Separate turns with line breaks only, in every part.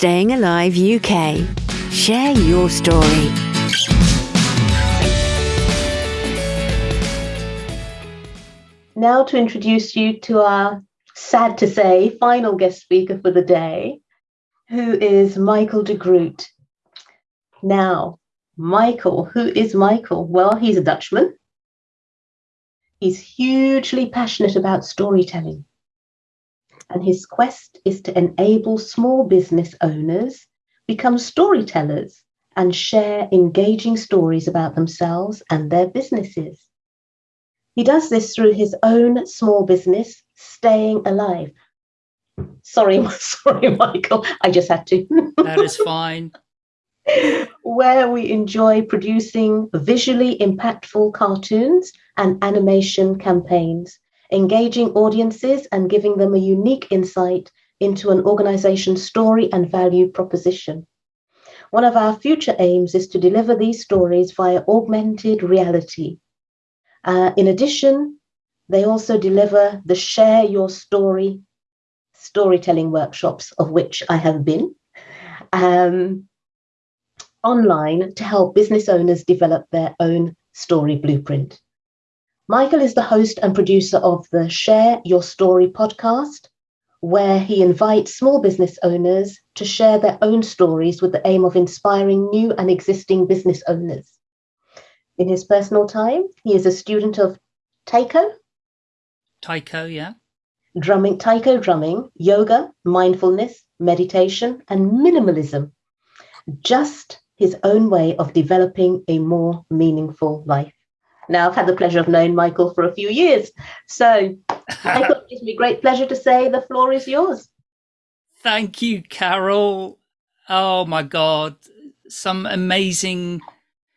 Staying Alive UK. Share your story.
Now, to introduce you to our sad to say final guest speaker for the day, who is Michael de Groot. Now, Michael, who is Michael? Well, he's a Dutchman. He's hugely passionate about storytelling and his quest is to enable small business owners become storytellers and share engaging stories about themselves and their businesses. He does this through his own small business, Staying Alive. Sorry, sorry, Michael, I just had to.
that is fine.
Where we enjoy producing visually impactful cartoons and animation campaigns engaging audiences and giving them a unique insight into an organization's story and value proposition. One of our future aims is to deliver these stories via augmented reality. Uh, in addition, they also deliver the Share Your Story storytelling workshops, of which I have been, um, online to help business owners develop their own story blueprint. Michael is the host and producer of the Share Your Story podcast, where he invites small business owners to share their own stories with the aim of inspiring new and existing business owners. In his personal time, he is a student of Taiko.
Taiko, yeah.
Drumming, Taiko drumming, yoga, mindfulness, meditation, and minimalism. Just his own way of developing a more meaningful life. Now, I've had the pleasure of knowing Michael for a few years. So, Michael, it gives me great pleasure to say the floor is yours.
Thank you, Carol. Oh my God. Some amazing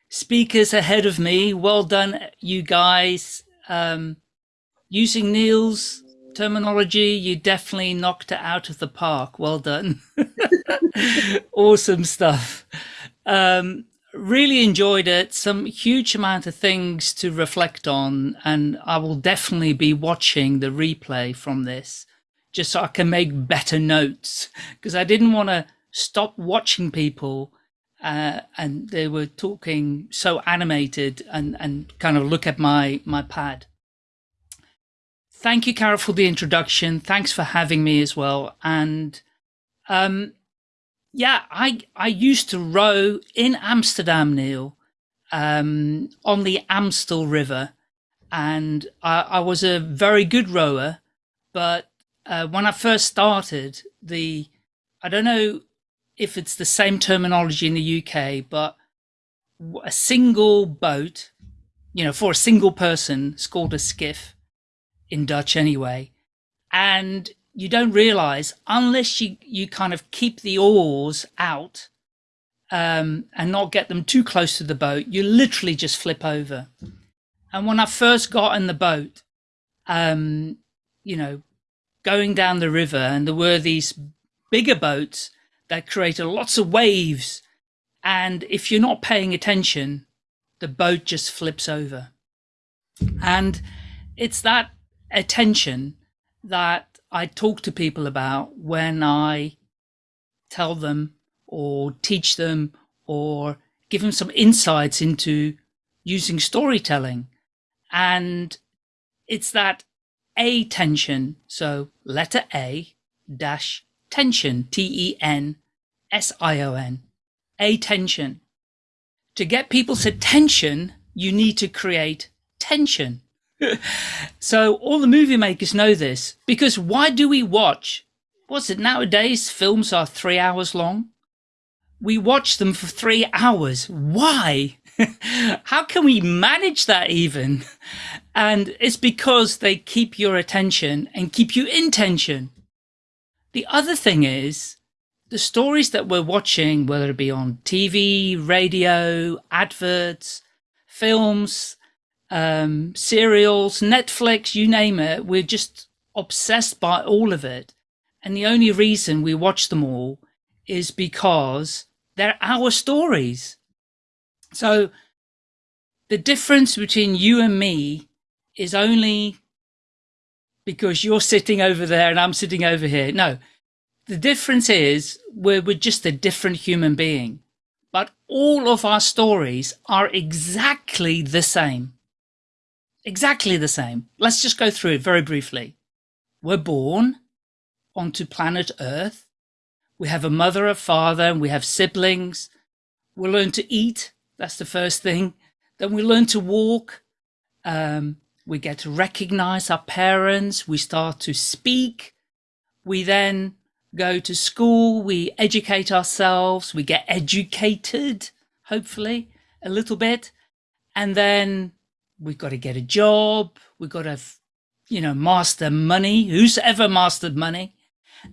speakers ahead of me. Well done, you guys. Um, using Neil's terminology, you definitely knocked it out of the park. Well done. awesome stuff. Um, really enjoyed it. Some huge amount of things to reflect on. And I will definitely be watching the replay from this just so I can make better notes because I didn't want to stop watching people uh, and they were talking so animated and, and kind of look at my, my pad. Thank you, Carol, for the introduction. Thanks for having me as well. And um, yeah, I, I used to row in Amsterdam, Neil, um, on the Amstel River. And I, I was a very good rower. But uh, when I first started, the, I don't know if it's the same terminology in the UK, but a single boat, you know, for a single person, is called a skiff in Dutch anyway. And you don't realize unless you, you kind of keep the oars out um, and not get them too close to the boat, you literally just flip over. And when I first got in the boat, um, you know, going down the river and there were these bigger boats that created lots of waves. And if you're not paying attention, the boat just flips over. And it's that attention that I talk to people about when I tell them or teach them or give them some insights into using storytelling. And it's that A tension. So letter A dash tension, T-E-N S-I-O-N, A tension. To get people's attention, you need to create tension so all the movie makers know this because why do we watch? What's it nowadays? Films are three hours long. We watch them for three hours. Why? How can we manage that even? And it's because they keep your attention and keep you in tension. The other thing is the stories that we're watching, whether it be on TV, radio, adverts, films, um, serials, Netflix, you name it. We're just obsessed by all of it. And the only reason we watch them all is because they're our stories. So the difference between you and me is only because you're sitting over there and I'm sitting over here. No, the difference is we're, we're just a different human being, but all of our stories are exactly the same. Exactly the same. Let's just go through it very briefly. We're born onto planet Earth. We have a mother, a father, and we have siblings. We learn to eat. That's the first thing. Then we learn to walk. Um, we get to recognize our parents. We start to speak. We then go to school, we educate ourselves, we get educated, hopefully, a little bit. And then we've got to get a job. We've got to, you know, master money. Who's ever mastered money?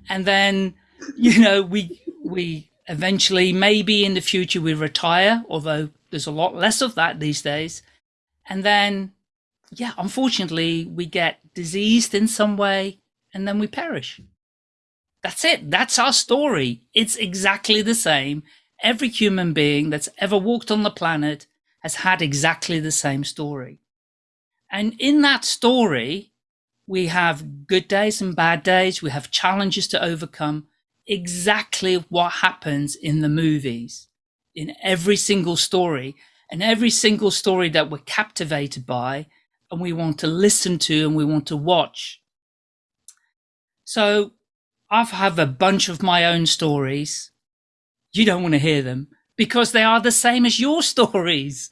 And then, you know, we, we eventually, maybe in the future, we retire, although there's a lot less of that these days. And then, yeah, unfortunately, we get diseased in some way and then we perish. That's it. That's our story. It's exactly the same. Every human being that's ever walked on the planet has had exactly the same story. And in that story, we have good days and bad days. We have challenges to overcome. Exactly what happens in the movies, in every single story and every single story that we're captivated by and we want to listen to and we want to watch. So I have have a bunch of my own stories. You don't want to hear them because they are the same as your stories.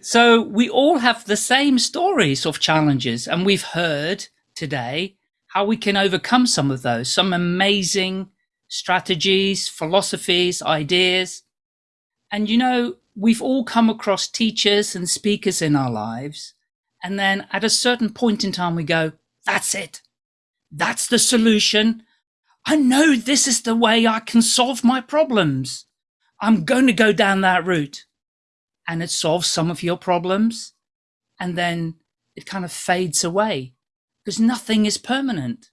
So we all have the same stories of challenges and we've heard today how we can overcome some of those, some amazing strategies, philosophies, ideas. And you know, we've all come across teachers and speakers in our lives. And then at a certain point in time, we go, that's it. That's the solution. I know this is the way I can solve my problems. I'm going to go down that route. And it solves some of your problems. And then it kind of fades away because nothing is permanent.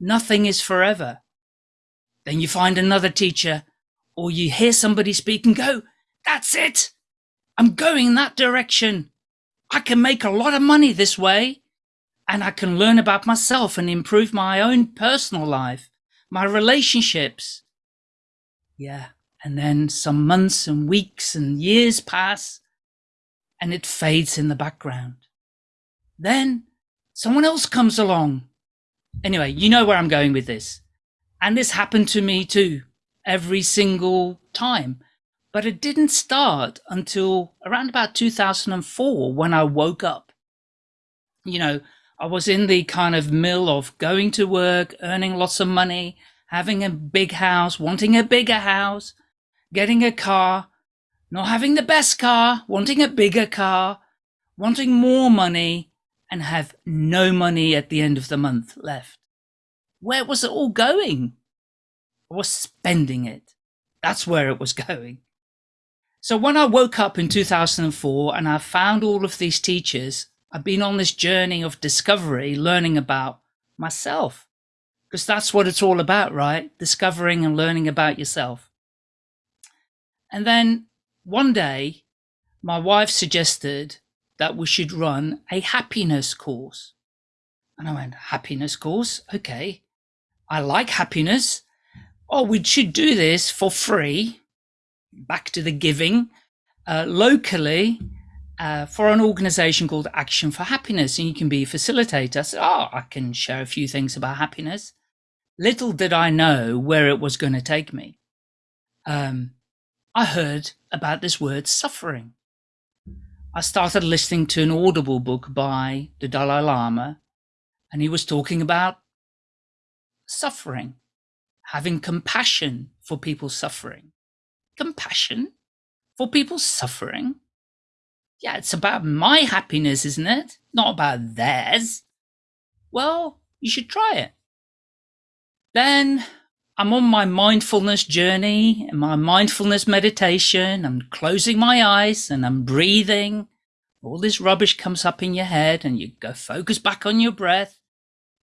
Nothing is forever. Then you find another teacher or you hear somebody speak and go, that's it. I'm going in that direction. I can make a lot of money this way and I can learn about myself and improve my own personal life my relationships. Yeah. And then some months and weeks and years pass and it fades in the background. Then someone else comes along. Anyway, you know where I'm going with this. And this happened to me too, every single time. But it didn't start until around about 2004 when I woke up. You know, I was in the kind of mill of going to work, earning lots of money, having a big house, wanting a bigger house, getting a car, not having the best car, wanting a bigger car, wanting more money, and have no money at the end of the month left. Where was it all going? I was spending it. That's where it was going. So when I woke up in 2004 and I found all of these teachers I've been on this journey of discovery, learning about myself. Because that's what it's all about, right? Discovering and learning about yourself. And then one day, my wife suggested that we should run a happiness course. And I went, happiness course? Okay. I like happiness. Oh, we should do this for free. Back to the giving. Uh, locally, uh, for an organization called Action for Happiness, and you can be a facilitator. I said, oh, I can share a few things about happiness. Little did I know where it was going to take me. Um, I heard about this word suffering. I started listening to an Audible book by the Dalai Lama, and he was talking about suffering, having compassion for people suffering. Compassion for people suffering? yeah, it's about my happiness, isn't it? Not about theirs. Well, you should try it. Then I'm on my mindfulness journey and my mindfulness meditation. I'm closing my eyes and I'm breathing. All this rubbish comes up in your head and you go focus back on your breath.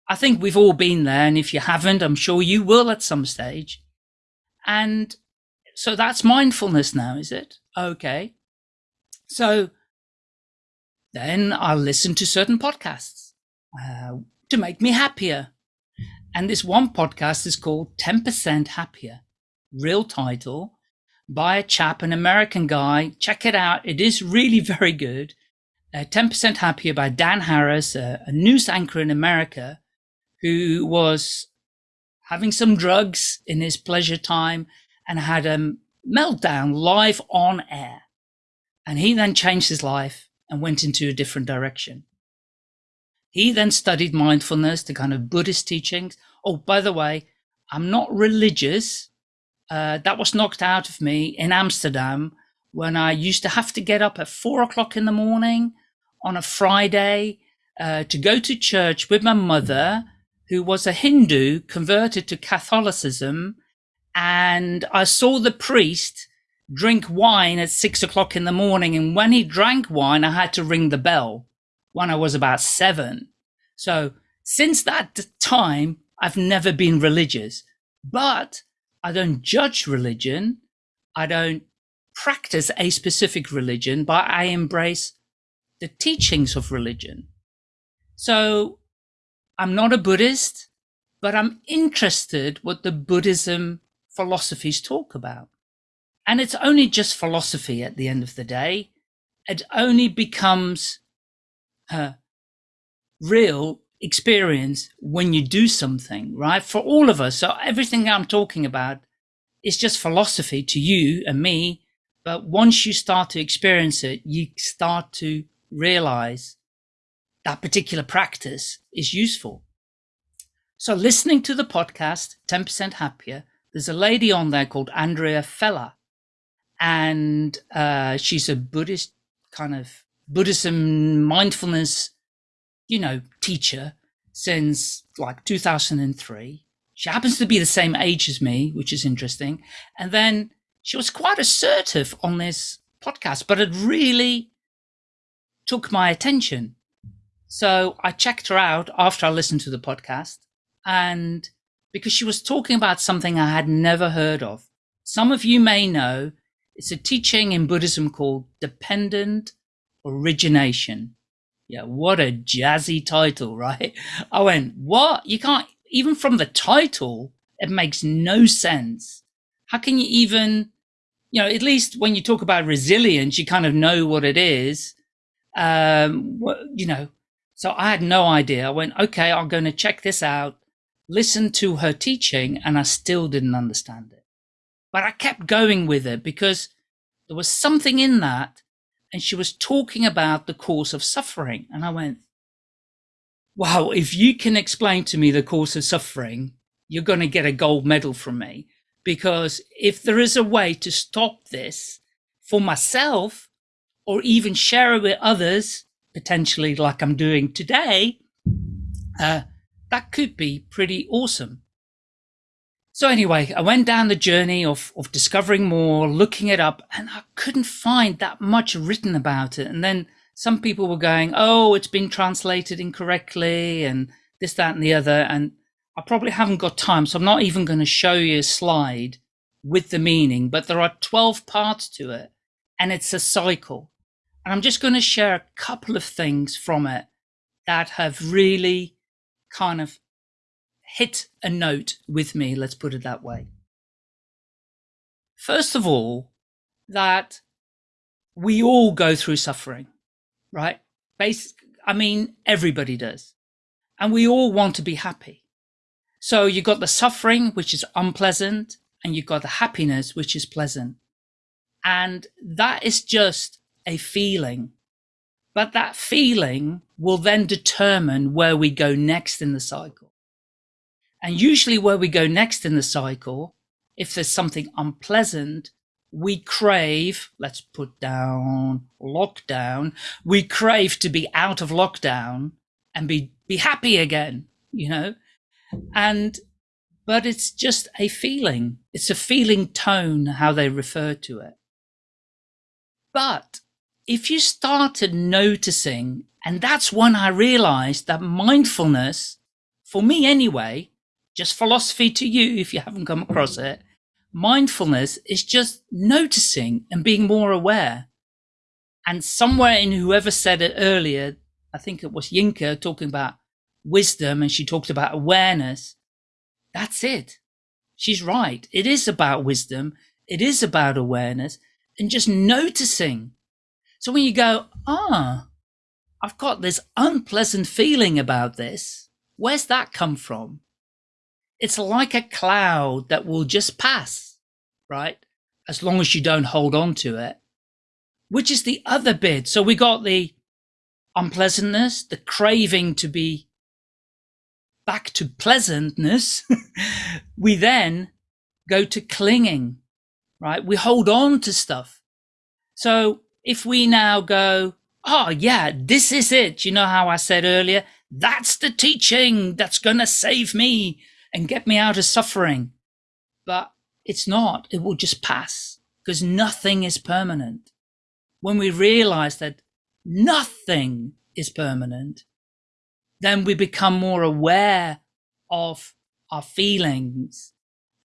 I think we've all been there. And if you haven't, I'm sure you will at some stage. And so that's mindfulness now, is it? Okay. So then I'll listen to certain podcasts uh, to make me happier. And this one podcast is called 10% Happier, real title by a chap, an American guy. Check it out. It is really very good. Uh, 10% Happier by Dan Harris, a news anchor in America who was having some drugs in his pleasure time and had a meltdown live on air. And he then changed his life and went into a different direction. He then studied mindfulness, the kind of Buddhist teachings. Oh, by the way, I'm not religious. Uh, that was knocked out of me in Amsterdam when I used to have to get up at four o'clock in the morning on a Friday uh, to go to church with my mother, who was a Hindu converted to Catholicism. And I saw the priest drink wine at six o'clock in the morning. And when he drank wine, I had to ring the bell when I was about seven. So since that time, I've never been religious, but I don't judge religion. I don't practice a specific religion, but I embrace the teachings of religion. So I'm not a Buddhist, but I'm interested what the Buddhism philosophies talk about. And it's only just philosophy at the end of the day. It only becomes uh, real experience when you do something, right? For all of us. So everything I'm talking about is just philosophy to you and me. But once you start to experience it, you start to realize that particular practice is useful. So listening to the podcast, 10% Happier, there's a lady on there called Andrea Fella and uh, she's a Buddhist kind of Buddhism mindfulness, you know, teacher since like 2003. She happens to be the same age as me, which is interesting. And then she was quite assertive on this podcast, but it really took my attention. So I checked her out after I listened to the podcast and because she was talking about something I had never heard of. Some of you may know it's a teaching in Buddhism called dependent origination. Yeah, what a jazzy title, right? I went, what? You can't, even from the title, it makes no sense. How can you even, you know, at least when you talk about resilience, you kind of know what it is. Um, what, you know, so I had no idea. I went, okay, I'm going to check this out, listen to her teaching, and I still didn't understand it. But I kept going with it because there was something in that. And she was talking about the cause of suffering. And I went, wow, if you can explain to me the cause of suffering, you're going to get a gold medal from me. Because if there is a way to stop this for myself or even share it with others, potentially like I'm doing today, uh, that could be pretty awesome. So anyway, I went down the journey of, of discovering more, looking it up, and I couldn't find that much written about it. And then some people were going, oh, it's been translated incorrectly and this, that, and the other. And I probably haven't got time. So I'm not even going to show you a slide with the meaning, but there are 12 parts to it and it's a cycle. And I'm just going to share a couple of things from it that have really kind of hit a note with me, let's put it that way. First of all, that we all go through suffering, right? Basic, I mean, everybody does. And we all want to be happy. So you've got the suffering, which is unpleasant, and you've got the happiness, which is pleasant. And that is just a feeling. But that feeling will then determine where we go next in the cycle. And usually where we go next in the cycle, if there's something unpleasant, we crave, let's put down lockdown, we crave to be out of lockdown and be, be happy again, you know? And, but it's just a feeling. It's a feeling tone, how they refer to it. But if you started noticing, and that's when I realized that mindfulness, for me anyway, just philosophy to you if you haven't come across it. Mindfulness is just noticing and being more aware. And somewhere in whoever said it earlier, I think it was Yinka talking about wisdom and she talked about awareness. That's it. She's right. It is about wisdom. It is about awareness and just noticing. So when you go, ah, I've got this unpleasant feeling about this. Where's that come from? It's like a cloud that will just pass, right? As long as you don't hold on to it, which is the other bit. So we got the unpleasantness, the craving to be back to pleasantness. we then go to clinging, right? We hold on to stuff. So if we now go, oh yeah, this is it. You know how I said earlier, that's the teaching that's going to save me and get me out of suffering. But it's not. It will just pass because nothing is permanent. When we realize that nothing is permanent, then we become more aware of our feelings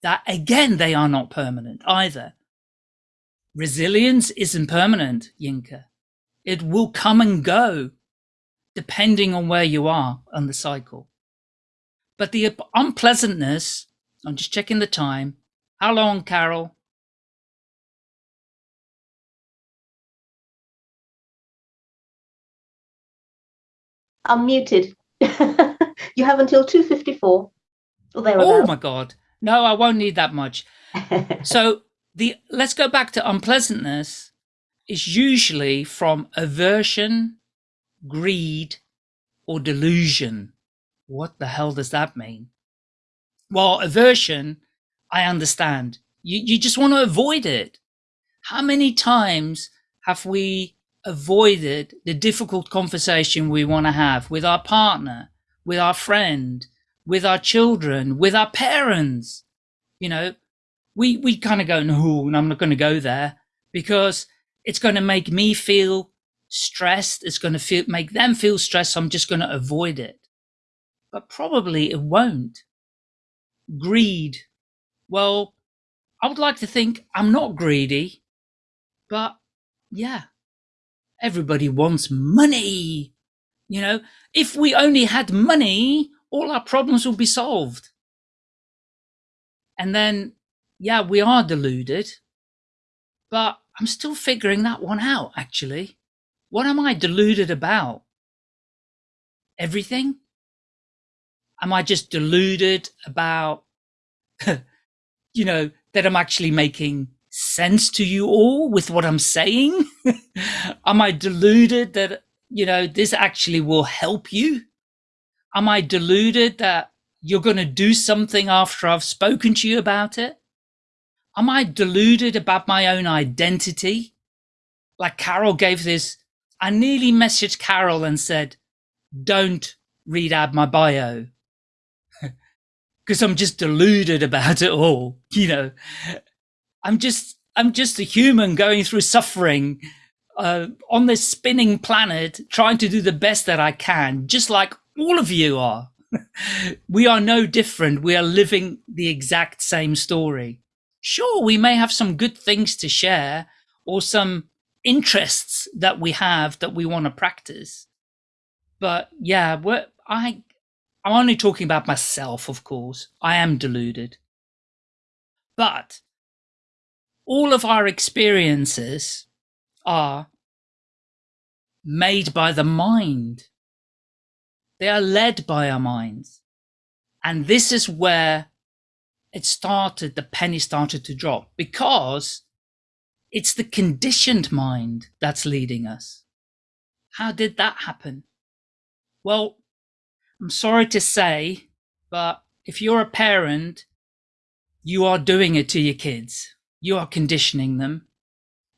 that again, they are not permanent either. Resilience isn't permanent, Yinka. It will come and go depending on where you are on the cycle. But the unpleasantness, I'm just checking the time. How long, Carol?
I'm muted. you have until 2.54 or
Oh my God. No, I won't need that much. so the let's go back to unpleasantness is usually from aversion, greed, or delusion. What the hell does that mean? Well, aversion, I understand. You, you just want to avoid it. How many times have we avoided the difficult conversation we want to have with our partner, with our friend, with our children, with our parents? You know, we, we kind of go, no, I'm not going to go there because it's going to make me feel stressed. It's going to feel, make them feel stressed. So I'm just going to avoid it. But probably it won't. Greed. Well, I would like to think I'm not greedy, but yeah, everybody wants money. You know, if we only had money, all our problems would be solved. And then, yeah, we are deluded, but I'm still figuring that one out, actually. What am I deluded about? Everything? Am I just deluded about, you know, that I'm actually making sense to you all with what I'm saying? am I deluded that, you know, this actually will help you? Am I deluded that you're going to do something after I've spoken to you about it? Am I deluded about my own identity? Like Carol gave this, I nearly messaged Carol and said, don't read out my bio. Because I'm just deluded about it all. You know, I'm just, I'm just a human going through suffering uh, on this spinning planet, trying to do the best that I can, just like all of you are. we are no different. We are living the exact same story sure, we may have some good things to share or some interests that we have that we want to practice. But yeah, I, I'm only talking about myself, of course. I am deluded. But all of our experiences are made by the mind. They are led by our minds. And this is where it started, the penny started to drop because it's the conditioned mind that's leading us. How did that happen? Well, I'm sorry to say, but if you're a parent, you are doing it to your kids. You are conditioning them.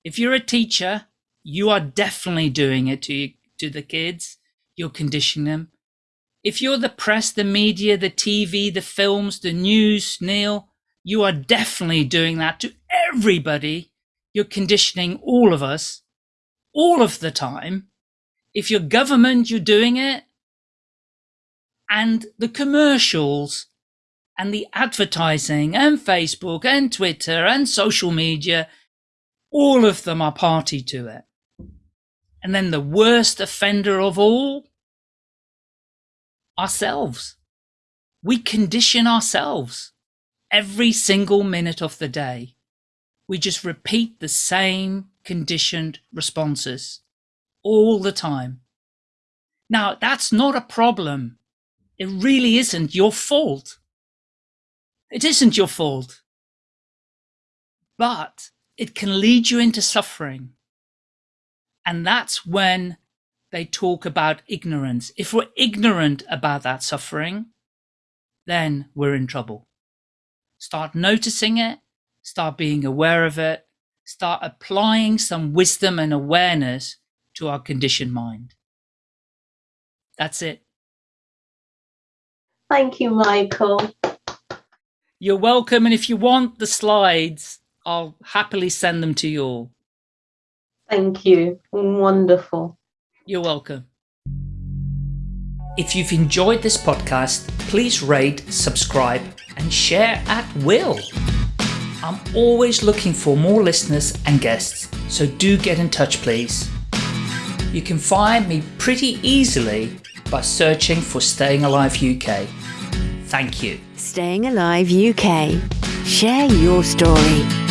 If you're a teacher, you are definitely doing it to, to the kids. You're conditioning them. If you're the press, the media, the TV, the films, the news, Neil, you are definitely doing that to everybody. You're conditioning all of us all of the time. If you're government, you're doing it. And the commercials and the advertising and Facebook and Twitter and social media, all of them are party to it. And then the worst offender of all ourselves. we condition ourselves every single minute of the day. We just repeat the same conditioned responses all the time. Now, that's not a problem. It really isn't your fault. It isn't your fault. But it can lead you into suffering. And that's when they talk about ignorance. If we're ignorant about that suffering, then we're in trouble. Start noticing it, start being aware of it, start applying some wisdom and awareness to our conditioned mind. That's it.
Thank you, Michael.
You're welcome. And if you want the slides, I'll happily send them to you all.
Thank you. Wonderful.
You're welcome. If you've enjoyed this podcast, please rate, subscribe, and share at will. I'm always looking for more listeners and guests, so do get in touch, please. You can find me pretty easily by searching for Staying Alive UK. Thank you.
Staying Alive UK. Share your story.